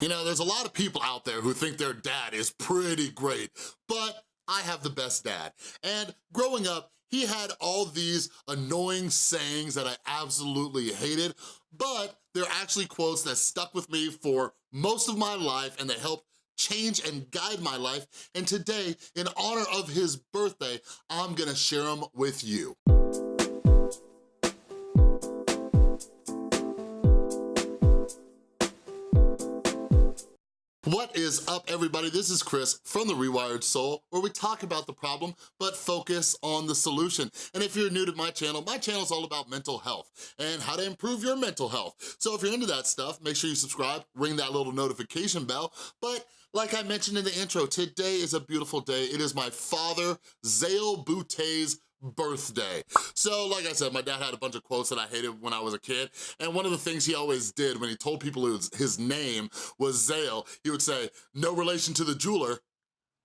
You know, there's a lot of people out there who think their dad is pretty great, but I have the best dad. And growing up, he had all these annoying sayings that I absolutely hated, but they're actually quotes that stuck with me for most of my life and they helped change and guide my life. And today, in honor of his birthday, I'm gonna share them with you. What is up, everybody? This is Chris from The Rewired Soul, where we talk about the problem, but focus on the solution. And if you're new to my channel, my channel is all about mental health and how to improve your mental health. So if you're into that stuff, make sure you subscribe, ring that little notification bell. But like I mentioned in the intro, today is a beautiful day. It is my father, Zale Boutté's birthday. So like I said, my dad had a bunch of quotes that I hated when I was a kid, and one of the things he always did when he told people his name was Zale, he would say, no relation to the jeweler,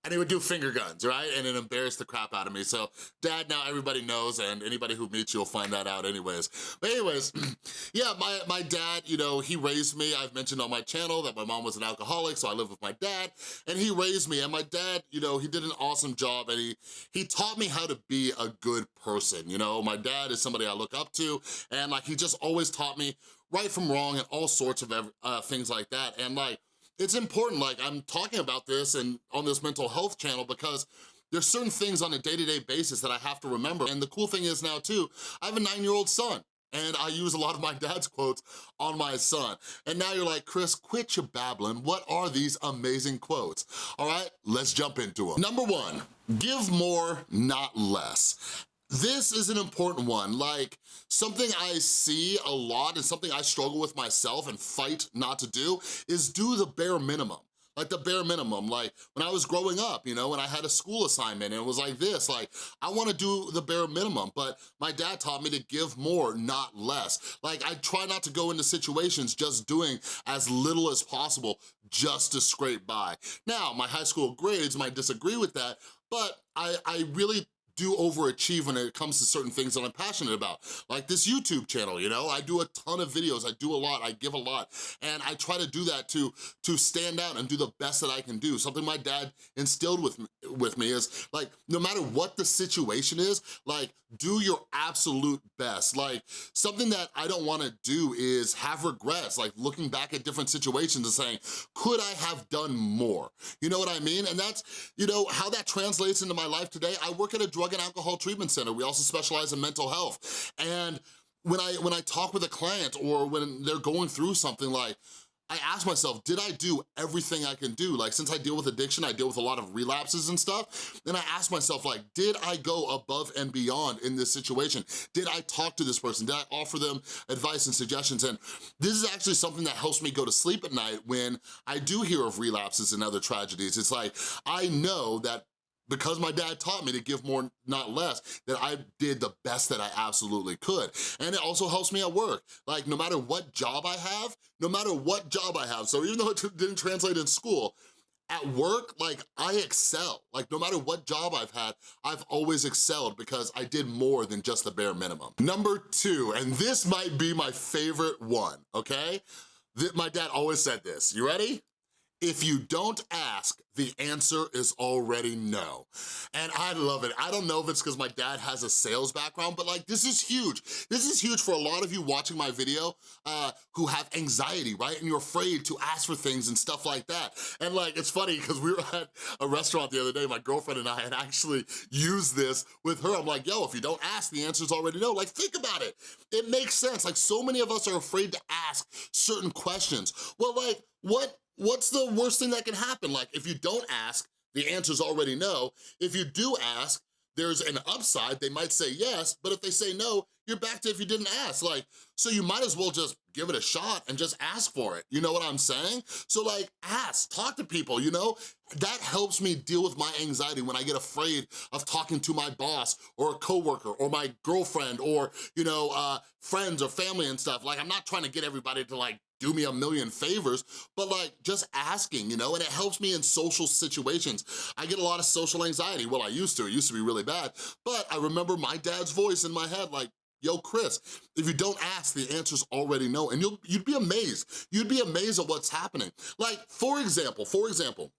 and he would do finger guns, right? And it embarrassed the crap out of me. So dad, now everybody knows, and anybody who meets you will find that out anyways. But anyways, yeah, my, my dad, you know, he raised me. I've mentioned on my channel that my mom was an alcoholic, so I lived with my dad, and he raised me. And my dad, you know, he did an awesome job, and he, he taught me how to be a good person, you know? My dad is somebody I look up to, and like, he just always taught me right from wrong and all sorts of uh, things like that. And like, it's important, like I'm talking about this and on this mental health channel because there's certain things on a day-to-day -day basis that I have to remember. And the cool thing is now too, I have a nine-year-old son and I use a lot of my dad's quotes on my son. And now you're like, Chris, quit your babbling. What are these amazing quotes? All right, let's jump into them. Number one, give more, not less. This is an important one, like something I see a lot and something I struggle with myself and fight not to do is do the bare minimum like the bare minimum. Like when I was growing up, you know, when I had a school assignment and it was like this, like I wanna do the bare minimum, but my dad taught me to give more, not less. Like I try not to go into situations just doing as little as possible just to scrape by. Now, my high school grades might disagree with that, but I, I really do overachieve when it comes to certain things that I'm passionate about. Like this YouTube channel, you know? I do a ton of videos, I do a lot, I give a lot, and I try to do that to, to stand out and do the best that I can do. Something my dad instilled with me, with me is like, no matter what the situation is, like do your absolute best. Like something that I don't wanna do is have regrets, like looking back at different situations and saying, could I have done more? You know what I mean? And that's, you know, how that translates into my life today. I work at a drug Drug and Alcohol Treatment Center. We also specialize in mental health. And when I, when I talk with a client or when they're going through something like, I ask myself, did I do everything I can do? Like, since I deal with addiction, I deal with a lot of relapses and stuff, then I ask myself, like, did I go above and beyond in this situation? Did I talk to this person? Did I offer them advice and suggestions? And this is actually something that helps me go to sleep at night when I do hear of relapses and other tragedies. It's like, I know that because my dad taught me to give more, not less, that I did the best that I absolutely could. And it also helps me at work. Like no matter what job I have, no matter what job I have, so even though it didn't translate in school, at work, like I excel. Like no matter what job I've had, I've always excelled because I did more than just the bare minimum. Number two, and this might be my favorite one, okay? My dad always said this, you ready? If you don't ask, the answer is already no. And I love it. I don't know if it's because my dad has a sales background, but like this is huge. This is huge for a lot of you watching my video uh, who have anxiety, right? And you're afraid to ask for things and stuff like that. And like, it's funny because we were at a restaurant the other day, my girlfriend and I had actually used this with her. I'm like, yo, if you don't ask, the answer's already no. Like, think about it. It makes sense. Like, so many of us are afraid to ask certain questions. Well, like, what what's the worst thing that can happen? Like, if you don't ask, the answer's already no. If you do ask, there's an upside, they might say yes, but if they say no, you're back to if you didn't ask. Like, so you might as well just give it a shot and just ask for it. You know what I'm saying? So like, ask, talk to people, you know? That helps me deal with my anxiety when I get afraid of talking to my boss or a coworker or my girlfriend or, you know, uh, friends or family and stuff. Like, I'm not trying to get everybody to like do me a million favors, but like just asking, you know, and it helps me in social situations. I get a lot of social anxiety. Well, I used to, it used to be really bad, but I remember my dad's voice in my head like, yo, Chris, if you don't ask, the answer's already no, and you'll, you'd be amazed. You'd be amazed at what's happening. Like, for example, for example,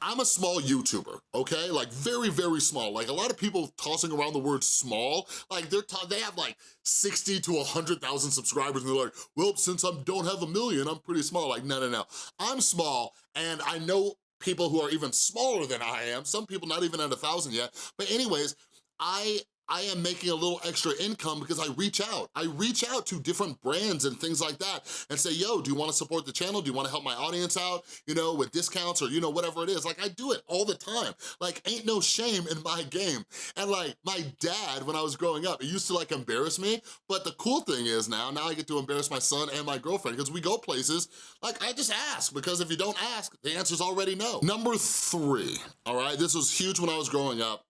I'm a small YouTuber, okay? Like very, very small. Like a lot of people tossing around the word small, like they're they have like 60 to 100,000 subscribers and they're like, well, since I don't have a million, I'm pretty small. Like, no, no, no. I'm small and I know people who are even smaller than I am, some people not even at a thousand yet. But anyways, I I am making a little extra income because I reach out. I reach out to different brands and things like that and say, yo, do you wanna support the channel? Do you wanna help my audience out, you know, with discounts or, you know, whatever it is? Like, I do it all the time. Like, ain't no shame in my game. And like, my dad, when I was growing up, it used to like embarrass me, but the cool thing is now, now I get to embarrass my son and my girlfriend because we go places, like, I just ask because if you don't ask, the answer's already no. Number three, all right? This was huge when I was growing up.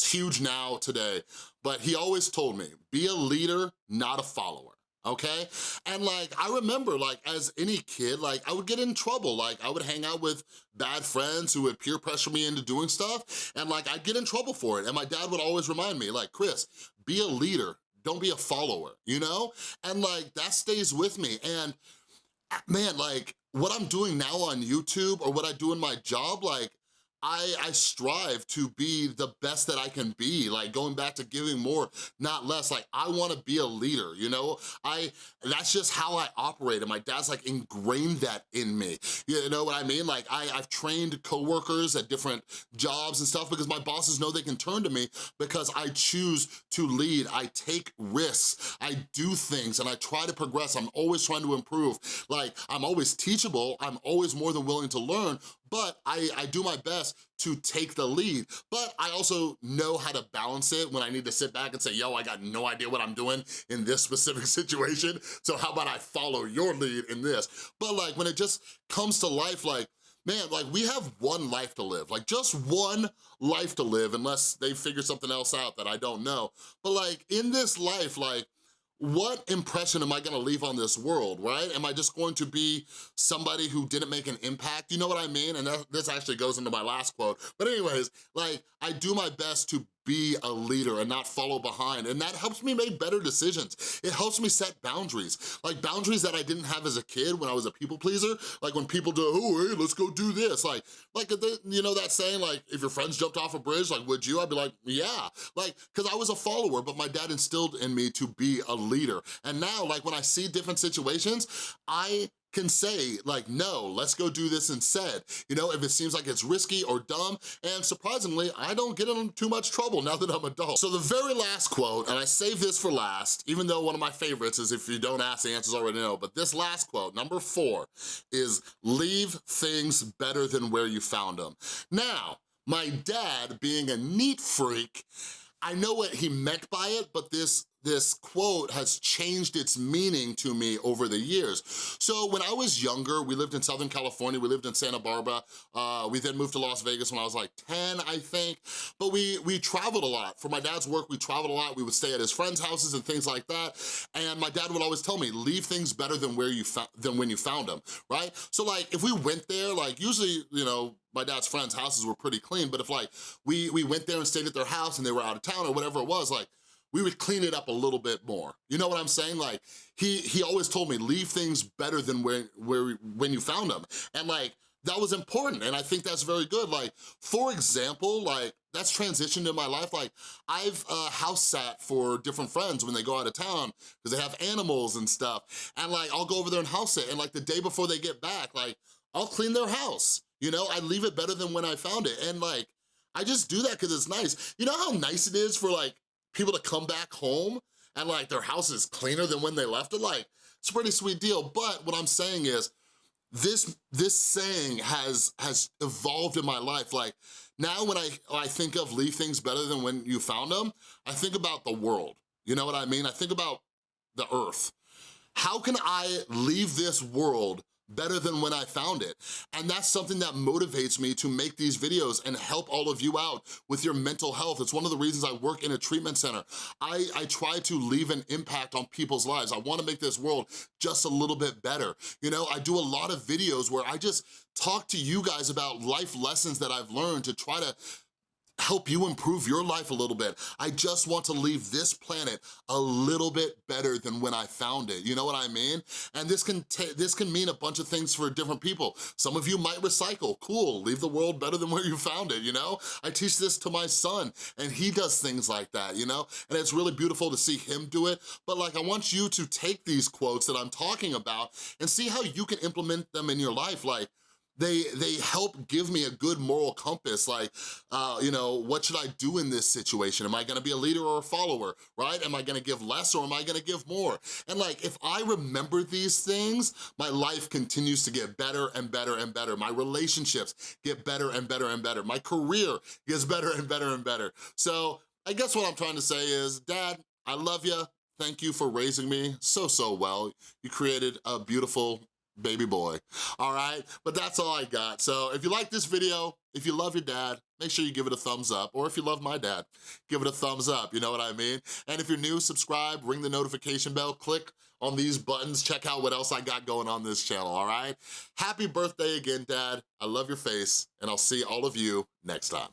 It's huge now today, but he always told me, be a leader, not a follower okay? And like, I remember like as any kid, like I would get in trouble. Like I would hang out with bad friends who would peer pressure me into doing stuff and like I'd get in trouble for it. And my dad would always remind me like, Chris, be a leader, don't be a follower, you know? And like that stays with me. And man, like what I'm doing now on YouTube or what I do in my job, like I, I strive to be the best that I can be, like going back to giving more, not less. Like I wanna be a leader, you know? I That's just how I operate and my dad's like ingrained that in me. You know what I mean? Like I, I've trained coworkers at different jobs and stuff because my bosses know they can turn to me because I choose to lead. I take risks, I do things and I try to progress. I'm always trying to improve. Like I'm always teachable, I'm always more than willing to learn, but I, I do my best to take the lead. But I also know how to balance it when I need to sit back and say, yo, I got no idea what I'm doing in this specific situation, so how about I follow your lead in this? But like when it just comes to life, like, man, like we have one life to live, like just one life to live unless they figure something else out that I don't know. But like in this life, like what impression am I gonna leave on this world, right? Am I just going to be somebody who didn't make an impact? You know what I mean? And that, this actually goes into my last quote. But anyways, like, I do my best to be a leader and not follow behind. And that helps me make better decisions. It helps me set boundaries, like boundaries that I didn't have as a kid when I was a people pleaser. Like when people do, oh, hey, let's go do this. Like, like you know that saying, like, if your friends jumped off a bridge, like, would you? I'd be like, yeah. Like, because I was a follower, but my dad instilled in me to be a leader. And now, like, when I see different situations, I can say like, no, let's go do this instead. You know, if it seems like it's risky or dumb, and surprisingly, I don't get in too much trouble now that I'm adult. So the very last quote, and I save this for last, even though one of my favorites is if you don't ask, the answers already know, but this last quote, number four, is leave things better than where you found them. Now, my dad, being a neat freak, I know what he meant by it, but this this quote has changed its meaning to me over the years. So when I was younger, we lived in Southern California, we lived in Santa Barbara, uh, we then moved to Las Vegas when I was like 10, I think, but we, we traveled a lot. For my dad's work, we traveled a lot, we would stay at his friends' houses and things like that, and my dad would always tell me, leave things better than where you than when you found them, right? So like, if we went there, like usually, you know, my dad's friends' houses were pretty clean, but if like, we, we went there and stayed at their house and they were out of town or whatever it was, like, we would clean it up a little bit more. You know what I'm saying? Like, he he always told me, leave things better than where, where when you found them. And like, that was important, and I think that's very good. Like, for example, like, that's transitioned in my life. Like, I've uh, house sat for different friends when they go out of town because they have animals and stuff. And like, I'll go over there and house sit, and like the day before they get back, like, I'll clean their house. You know, I leave it better than when I found it. And like, I just do that because it's nice. You know how nice it is for like people to come back home and like their house is cleaner than when they left it, like, it's a pretty sweet deal. But what I'm saying is, this this saying has has evolved in my life. Like, now when I, I think of leave things better than when you found them, I think about the world. You know what I mean? I think about the earth. How can I leave this world better than when I found it. And that's something that motivates me to make these videos and help all of you out with your mental health. It's one of the reasons I work in a treatment center. I, I try to leave an impact on people's lives. I wanna make this world just a little bit better. You know, I do a lot of videos where I just talk to you guys about life lessons that I've learned to try to help you improve your life a little bit. I just want to leave this planet a little bit better than when I found it, you know what I mean? And this can, this can mean a bunch of things for different people. Some of you might recycle, cool, leave the world better than where you found it, you know? I teach this to my son and he does things like that, you know? And it's really beautiful to see him do it, but like I want you to take these quotes that I'm talking about and see how you can implement them in your life. Like, they they help give me a good moral compass like uh, you know what should I do in this situation? Am I gonna be a leader or a follower right? Am I gonna give less or am I gonna give more? And like if I remember these things my life continues to get better and better and better. My relationships get better and better and better. My career gets better and better and better. So I guess what I'm trying to say is dad I love you Thank you for raising me so, so well. You created a beautiful baby boy, all right? But that's all I got. So if you like this video, if you love your dad, make sure you give it a thumbs up. Or if you love my dad, give it a thumbs up, you know what I mean? And if you're new, subscribe, ring the notification bell, click on these buttons, check out what else I got going on this channel, all right? Happy birthday again, Dad. I love your face, and I'll see all of you next time.